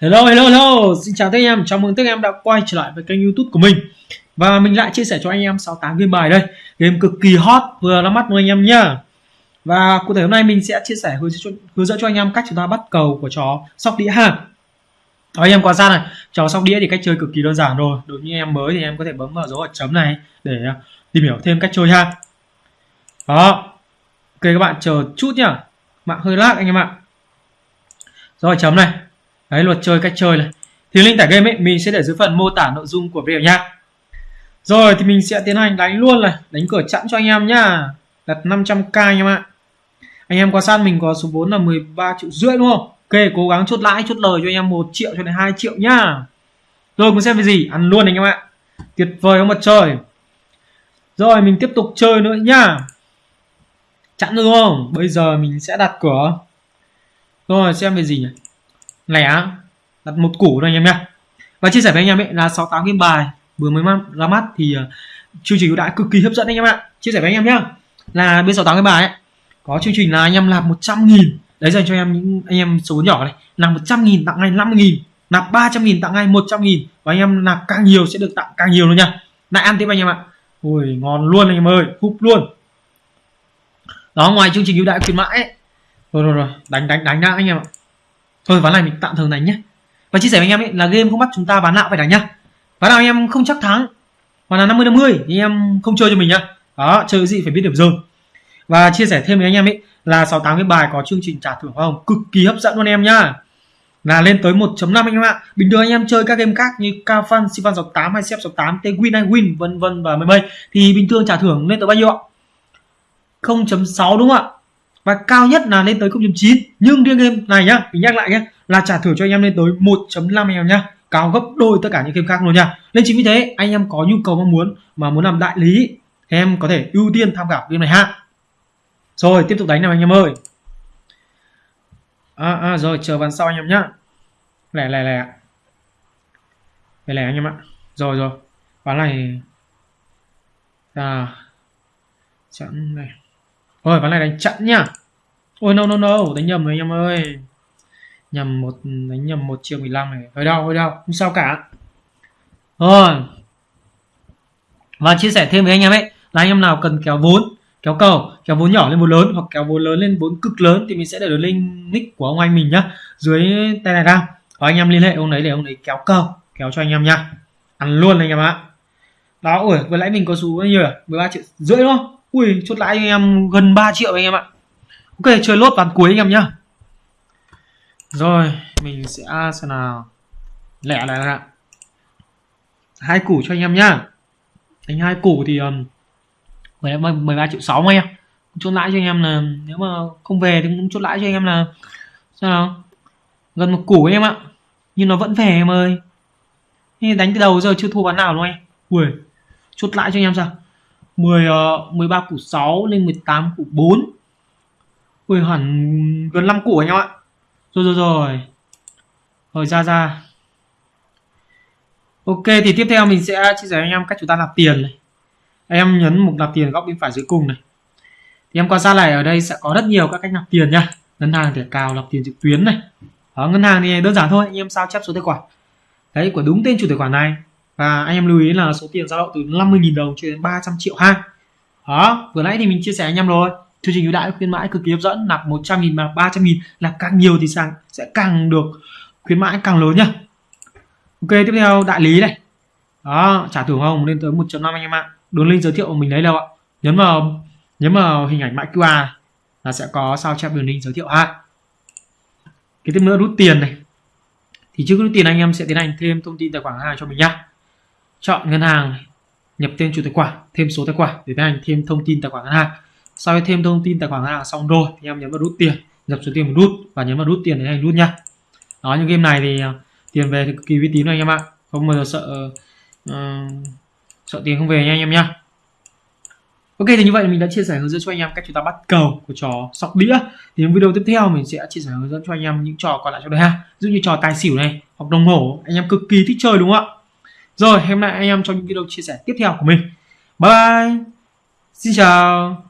Hello hello hello, xin chào tất anh em, chào mừng tất anh em đã quay trở lại với kênh youtube của mình. Và mình lại chia sẻ cho anh em 68 game bài đây. Game cực kỳ hot, vừa ra mắt luôn anh em nhá. Và cụ thể hôm nay mình sẽ chia sẻ hướng dẫn, hướng dẫn cho anh em cách chúng ta bắt cầu của chó sóc đĩa ha. Đó, anh em quan sát này, chó sóc đĩa thì cách chơi cực kỳ đơn giản rồi. Đối với em mới thì em có thể bấm vào dấu ở chấm này để à, tìm hiểu thêm cách chơi ha. Đó, ok các bạn chờ chút nhá. Mạng hơi lag anh em ạ. Dấu chấm này đấy, luật chơi cách chơi này. Thì link tải game ấy, mình sẽ để dưới phần mô tả nội dung của video nha. Rồi, thì mình sẽ tiến hành đánh luôn này. Đánh cửa chẵn cho anh em nhá. Đặt 500k anh em ạ. Anh em quan sát mình có số vốn là 13 triệu rưỡi đúng không? Ok, cố gắng chốt lãi, chốt lời cho anh em 1 triệu cho đến 2 triệu nhá. Rồi muốn xem cái gì, ăn luôn anh em ạ. Tuyệt vời không mặt trời. Rồi, mình tiếp tục chơi nữa nhá. Chẵn đúng không? Bây giờ mình sẽ đặt cửa. Rồi, xem về gì nhỉ? Lẻ đặt một củ thôi anh em nhé và chia sẻ với anh em ấy là 68 game bài vừa mới ra mắt thì chương trình đã cực kỳ hấp dẫn anh em ạ chia sẻ với anh em nhé là bên 68 game bài ấy có chương trình là anh em làm 100 nghìn đấy dành cho em những anh em số nhỏ này làm 100 nghìn tặng ngay 50 nghìn nạp 300 nghìn tặng ngay 100 nghìn và anh em nạp càng nhiều sẽ được tặng càng nhiều luôn nha lại ăn tiếp anh em ạ ui ngon luôn anh em ơi húp luôn đó ngoài chương trình ưu đãi khuyến mãi ấy. rồi rồi rồi đánh đánh đánh đã anh em ạ thôi ván này mình tạm thời đánh nhé và chia sẻ với anh em ấy là game không bắt chúng ta ván nào phải đánh nhá. Ván nào anh em không chắc thắng mà là 50 50 thì anh em không chơi cho mình nhá. Đó chơi gì phải biết điểm rơi. Và chia sẻ thêm với anh em ấy là 68 cái bài có chương trình trả thưởng không cực kỳ hấp dẫn luôn em nhá. Là lên tới 1.5 anh em ạ. Bình thường anh em chơi các game khác như Cao Fan, Sifan 68 hay Sep 68, T-Win hay Win vân vân và mây mây thì bình thường trả thưởng lên tới bao nhiêu ạ? 0.6 đúng không ạ? Và cao nhất là lên tới 0.9 nhưng riêng game này nhá mình nhắc lại nhé là trả thưởng cho anh em lên tới 1.5 anh em nhá. Cao gấp đôi tất cả những game khác luôn nha. Nên chính vì thế anh em có nhu cầu mong muốn mà muốn làm đại lý thì em có thể ưu tiên tham khảo game này ha. Rồi tiếp tục đánh nào anh em ơi. À, à rồi chờ ván sau anh em nhá. Lẻ lẻ lẻ lẻ lẻ anh em ạ. Rồi rồi. Ván này. À chặn này. Rồi ván này đánh chặn nhá ôi no no no đánh nhầm rồi anh em ơi. Nhầm một đánh nhầm một triệu 15 này. Hơi đau hơi đau. Không sao cả. Rồi. Và chia sẻ thêm với anh em ấy là anh em nào cần kéo vốn kéo cầu kéo vốn nhỏ lên vốn lớn hoặc kéo vốn lớn lên vốn cực lớn thì mình sẽ để được link nick của ông anh mình nhá dưới telegram và anh em liên hệ ông đấy để ông ấy kéo cầu kéo cho anh em nhá ăn luôn anh em ạ. Đó ui, vừa nãy mình có số bao nhiêu 13 triệu rưỡi đúng không? Ui chốt lãi anh em gần 3 triệu anh em ạ ok chơi lốt ván cuối anh em nhá. Rồi mình sẽ xem nào. Lẻ lại ạ hai củ cho anh em nhá. Đánh hai củ thì um, 13 triệu 6 anh em. Chốt lãi cho anh em là nếu mà không về thì cũng chốt lãi cho anh em là sao nào. Gần một củ anh em ạ. Nhưng nó vẫn về em ơi. Đánh từ đầu giờ chưa thua bán nào luôn em. ui chốt lãi cho anh em sao? 10 uh, 13 củ 6 lên 18 củ 4 Ui hẳn gần 5 củ anh em ạ. Rồi rồi rồi. Rồi ra ra. Ok thì tiếp theo mình sẽ chia sẻ với anh em cách chúng ta nạp tiền này. Em nhấn mục nạp tiền góc bên phải dưới cùng này. Thì em quan sát này ở đây sẽ có rất nhiều các cách nạp tiền nha. Ngân hàng thẻ cào nạp tiền trực tuyến này. Đó, ngân hàng thì đơn giản thôi anh em sao chép số tài khoản. Đấy của đúng tên chủ tài khoản này. Và anh em lưu ý là số tiền dao động từ 50.000 đồng cho đến 300 triệu ha. Đó vừa nãy thì mình chia sẻ anh em rồi chương trình ưu đãi khuyến mãi cực kỳ hấp dẫn, nạp 100 nghìn mà 300 nghìn là càng nhiều thì sàn sẽ càng được khuyến mãi càng lớn nhá. Ok, tiếp theo đại lý này. Đó, trả thưởng không? Lên tới 1.5 anh em ạ. Đường link giới thiệu của mình đấy đâu ạ? Nhấn vào nhấn vào hình ảnh mã QR là sẽ có sao chép đường link giới thiệu ha. Cái tiếp nữa rút tiền này. Thì trước rút tiền anh em sẽ tiến hành thêm thông tin tài khoản hàng cho mình nhá. Chọn ngân hàng, nhập tên chủ tài khoản, thêm số tài khoản để tiến hành thêm thông tin tài khoản ngân hàng sau khi thêm thông tin tài khoản ngân hàng xong rồi thì em nhấn vào rút tiền nhập số tiền một rút và nhấn vào rút tiền để anh rút nha đó những game này thì à, tiền về thì cực kỳ uy tín anh em ạ không bao giờ sợ uh, sợ tiền không về nha anh em nha. Ok thì như vậy mình đã chia sẻ hướng dẫn cho anh em cách chúng ta bắt cầu của trò sóc đĩa thì những video tiếp theo mình sẽ chia sẻ hướng dẫn cho anh em những trò còn lại trong đây ha ví dụ như trò tài xỉu này hoặc đồng hồ anh em cực kỳ thích chơi đúng không ạ rồi, hẹn lại anh em trong những video chia sẻ tiếp theo của mình. Bye! Xin chào!